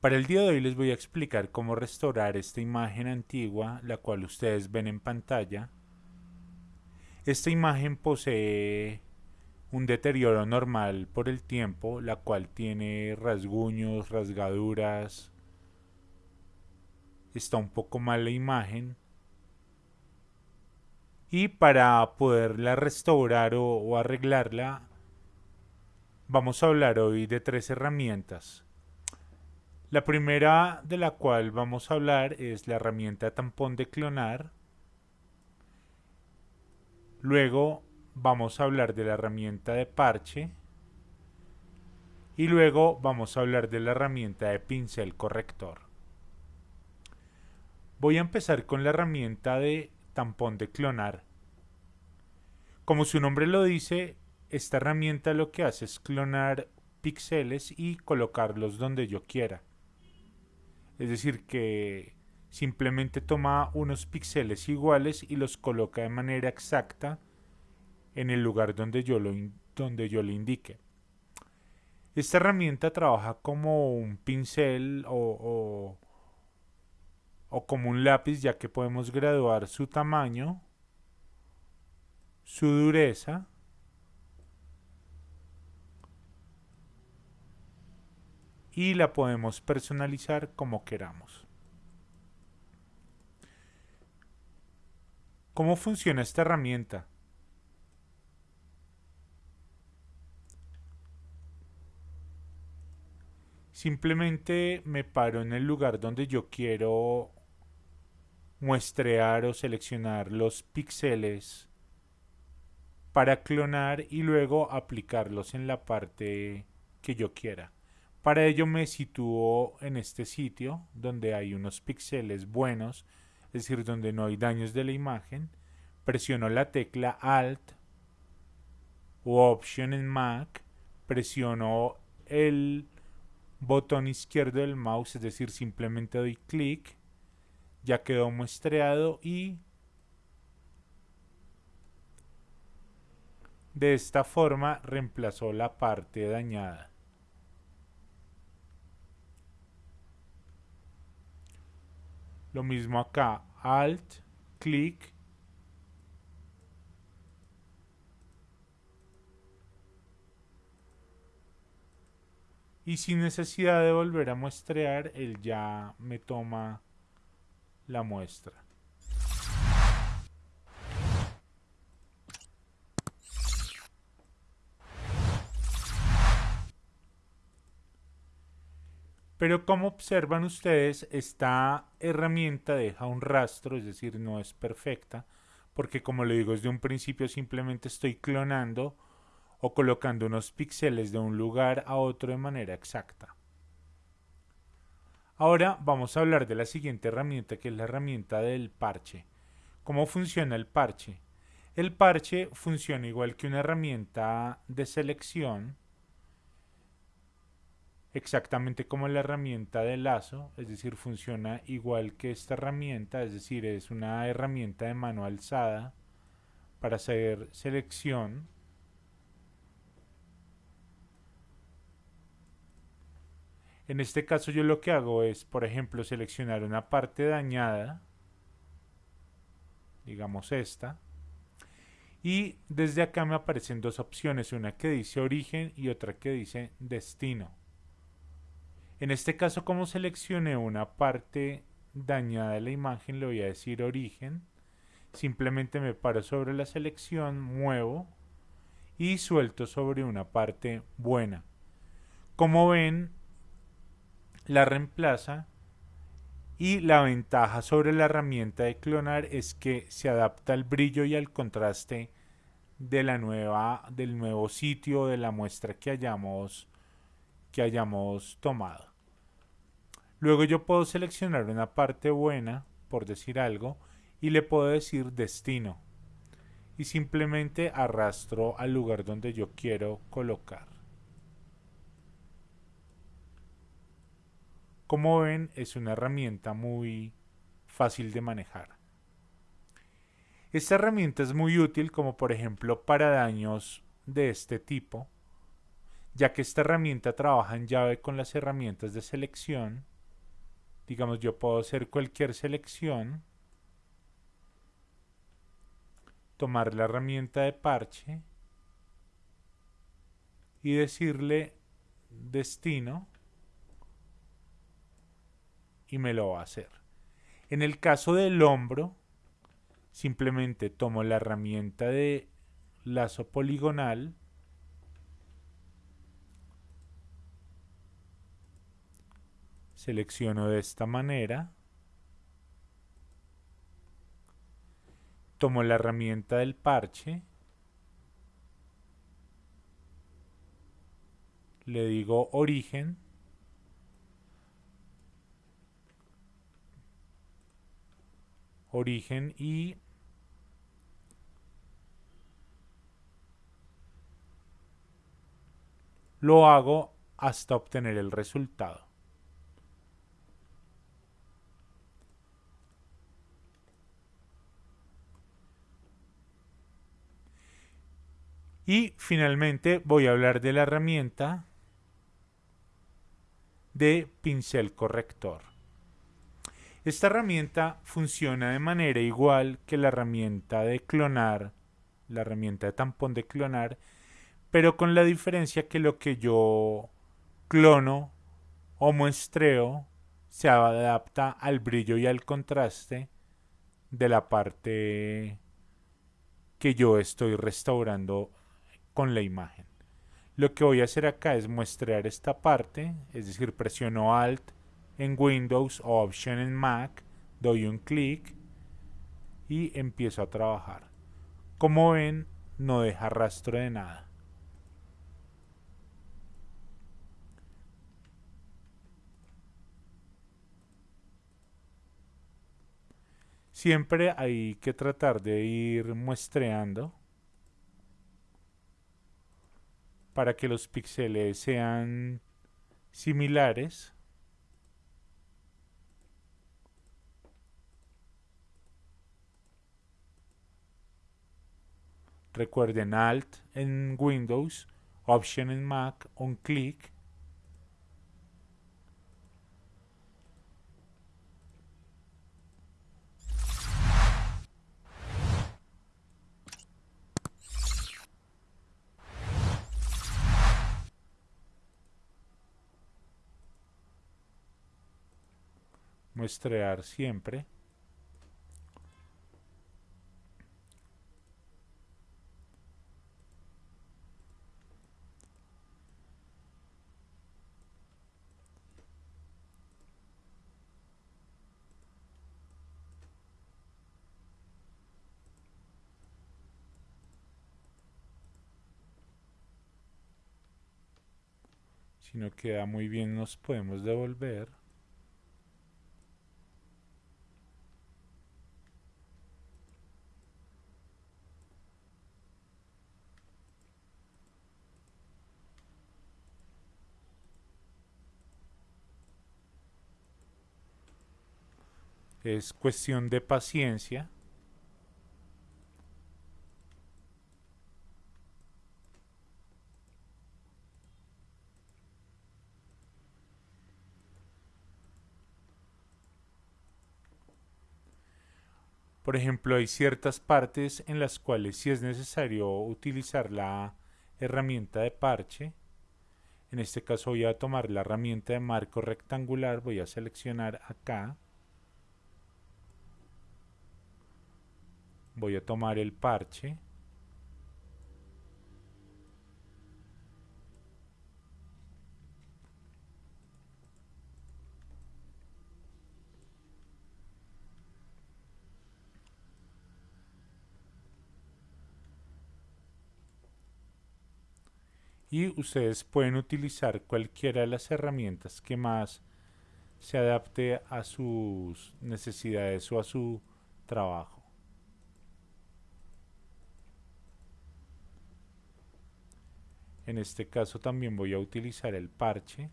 Para el día de hoy les voy a explicar cómo restaurar esta imagen antigua, la cual ustedes ven en pantalla. Esta imagen posee un deterioro normal por el tiempo, la cual tiene rasguños, rasgaduras. Está un poco mal la imagen. Y para poderla restaurar o, arreglarla, vamos a hablar hoy de tres herramientas. La primera de la cual vamos a hablar es la herramienta tampón de clonar. Luego vamos a hablar de la herramienta de parche. Y luego vamos a hablar de la herramienta de pincel corrector. Voy a empezar con la herramienta de tampón de clonar. Como su nombre lo dice, esta herramienta lo que hace es clonar píxeles y colocarlos donde yo quiera. Es decir, que simplemente toma unos píxeles iguales y los coloca de manera exacta en el lugar donde yo, lo donde yo le indique. Esta herramienta trabaja como un pincel o, o, o como un lápiz ya que podemos graduar su tamaño, su dureza, y la podemos personalizar como queramos. ¿Cómo funciona esta herramienta? Simplemente me paro en el lugar donde yo quiero muestrear o seleccionar los píxeles para clonar y luego aplicarlos en la parte que yo quiera. Para ello me sitúo en este sitio donde hay unos píxeles buenos, es decir, donde no hay daños de la imagen. Presiono la tecla Alt o Option en Mac. Presiono el botón izquierdo del mouse, es decir, simplemente doy clic. Ya quedó muestreado y de esta forma reemplazó la parte dañada. Lo mismo acá, Alt, clic. Y sin necesidad de volver a muestrear, él ya me toma la muestra. Pero como observan ustedes, esta herramienta deja un rastro, es decir, no es perfecta, porque como le digo desde un principio simplemente estoy clonando o colocando unos píxeles de un lugar a otro de manera exacta. Ahora vamos a hablar de la siguiente herramienta que es la herramienta del parche. ¿Cómo funciona el parche? El parche funciona igual que una herramienta de selección exactamente como la herramienta de lazo, es decir, funciona igual que esta herramienta, es decir, es una herramienta de mano alzada para hacer selección. En este caso yo lo que hago es, por ejemplo, seleccionar una parte dañada, digamos esta, y desde acá me aparecen dos opciones, una que dice origen y otra que dice destino. En este caso, como seleccioné una parte dañada de la imagen, le voy a decir origen. Simplemente me paro sobre la selección, muevo y suelto sobre una parte buena. Como ven, la reemplaza y la ventaja sobre la herramienta de clonar es que se adapta al brillo y al contraste de la nueva, del nuevo sitio de la muestra que hayamos, que hayamos tomado. Luego yo puedo seleccionar una parte buena, por decir algo, y le puedo decir destino. Y simplemente arrastro al lugar donde yo quiero colocar. Como ven, es una herramienta muy fácil de manejar. Esta herramienta es muy útil como por ejemplo para daños de este tipo, ya que esta herramienta trabaja en llave con las herramientas de selección, digamos yo puedo hacer cualquier selección, tomar la herramienta de parche y decirle destino y me lo va a hacer. En el caso del hombro, simplemente tomo la herramienta de lazo poligonal selecciono de esta manera. Tomo la herramienta del parche. Le digo origen. Origen y lo hago hasta obtener el resultado. Y finalmente voy a hablar de la herramienta de pincel corrector. Esta herramienta funciona de manera igual que la herramienta de clonar, la herramienta de tampón de clonar, pero con la diferencia que lo que yo clono o muestreo se adapta al brillo y al contraste de la parte que yo estoy restaurando con la imagen. Lo que voy a hacer acá es muestrear esta parte, es decir, presiono Alt en Windows o Option en Mac, doy un clic y empiezo a trabajar. Como ven, no deja rastro de nada. Siempre hay que tratar de ir muestreando para que los píxeles sean similares. Recuerden Alt en Windows, Option en Mac, un clic muestrear siempre. Si no queda muy bien nos podemos devolver. Es cuestión de paciencia. Por ejemplo, hay ciertas partes en las cuales si es necesario utilizar la herramienta de parche. En este caso voy a tomar la herramienta de marco rectangular, voy a seleccionar acá voy a tomar el parche y ustedes pueden utilizar cualquiera de las herramientas que más se adapte a sus necesidades o a su trabajo. En este caso también voy a utilizar el parche.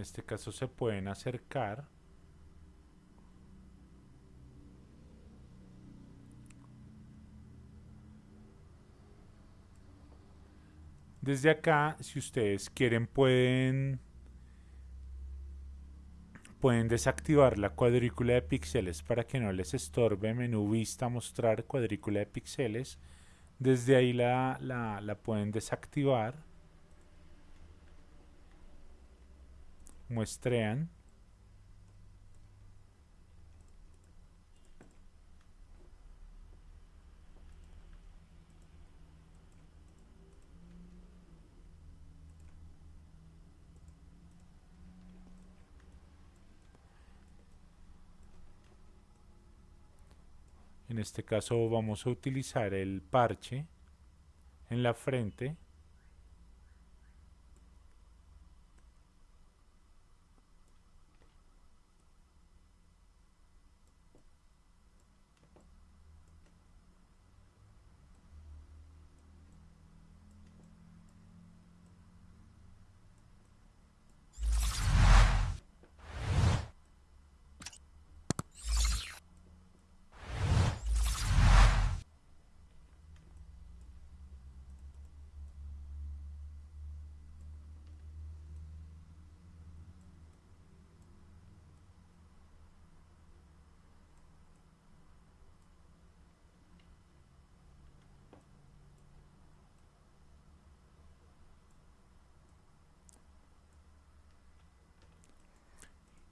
Este caso se pueden acercar Desde acá, si ustedes quieren, pueden, pueden desactivar la cuadrícula de píxeles para que no les estorbe. Menú vista, mostrar cuadrícula de píxeles. Desde ahí la, la, la pueden desactivar. Muestrean. En este caso vamos a utilizar el parche en la frente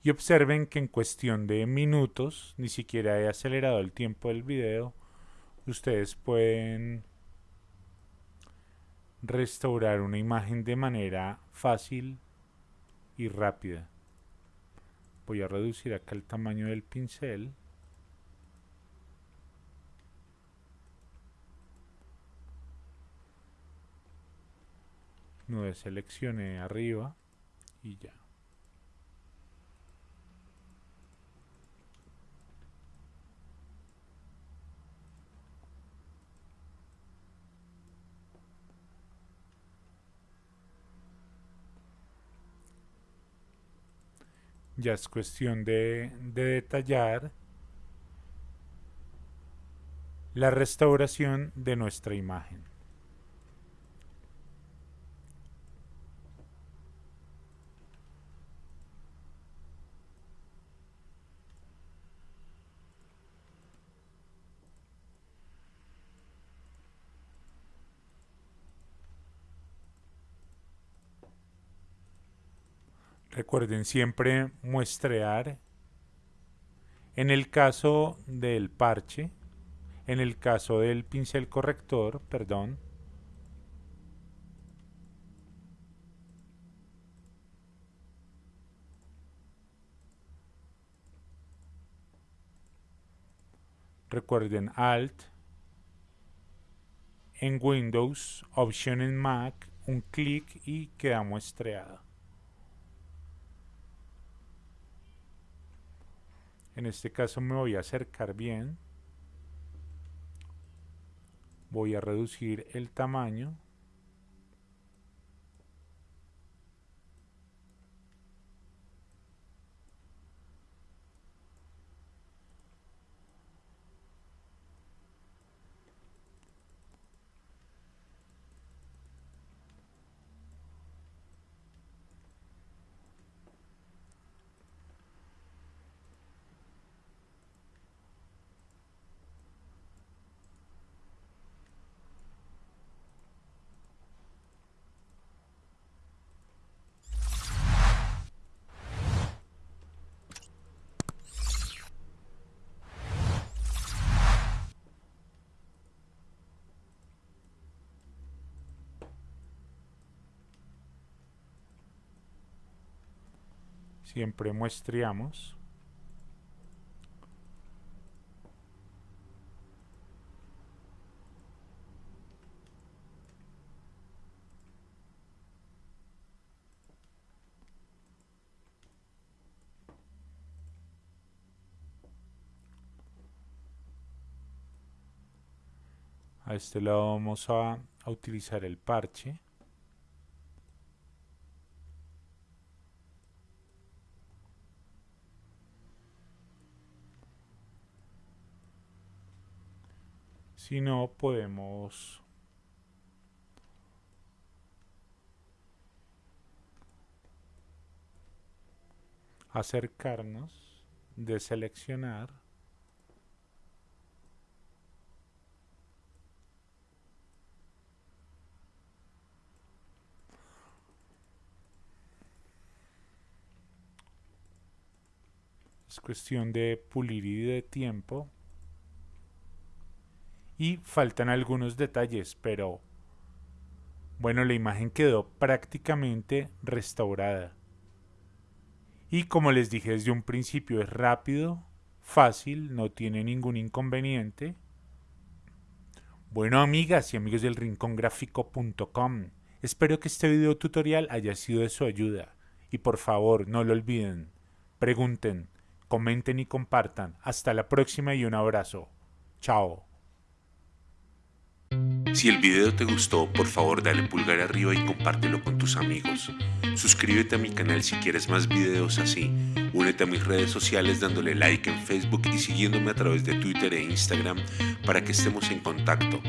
y observen que en cuestión de minutos, ni siquiera he acelerado el tiempo del video, ustedes pueden restaurar una imagen de manera fácil y rápida. Voy a reducir acá el tamaño del pincel. No seleccioné arriba y ya. Ya es cuestión de, detallar la restauración de nuestra imagen. Recuerden siempre muestrear. En el caso del parche, en el caso del pincel corrector, perdón, recuerden Alt, en Windows, Option en Mac, un clic y queda muestreado. En este caso me voy a acercar bien. Voy a reducir el tamaño. Siempre muestreamos. A este lado vamos a, a utilizar el parche Si no, podemos acercarnos, de seleccionar es cuestión de pulir y de tiempo y faltan algunos detalles pero bueno la imagen quedó prácticamente restaurada y como les dije desde un principio es rápido, fácil, no tiene ningún inconveniente. Bueno amigas y amigos del rincongráfico.com, espero que este video tutorial haya sido de su ayuda. Y por favor no lo olviden, pregunten, comenten y compartan. Hasta la próxima y un abrazo. Chao. Si el video te gustó, por favor dale pulgar arriba y compártelo con tus amigos. Suscríbete a mi canal si quieres más videos así. Únete a mis redes sociales dándole like en Facebook y siguiéndome a través de Twitter e Instagram para que estemos en contacto.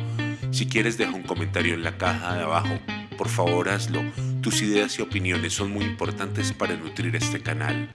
Si quieres deja un comentario en la caja de abajo. Por favor hazlo. Tus ideas y opiniones son muy importantes para nutrir este canal.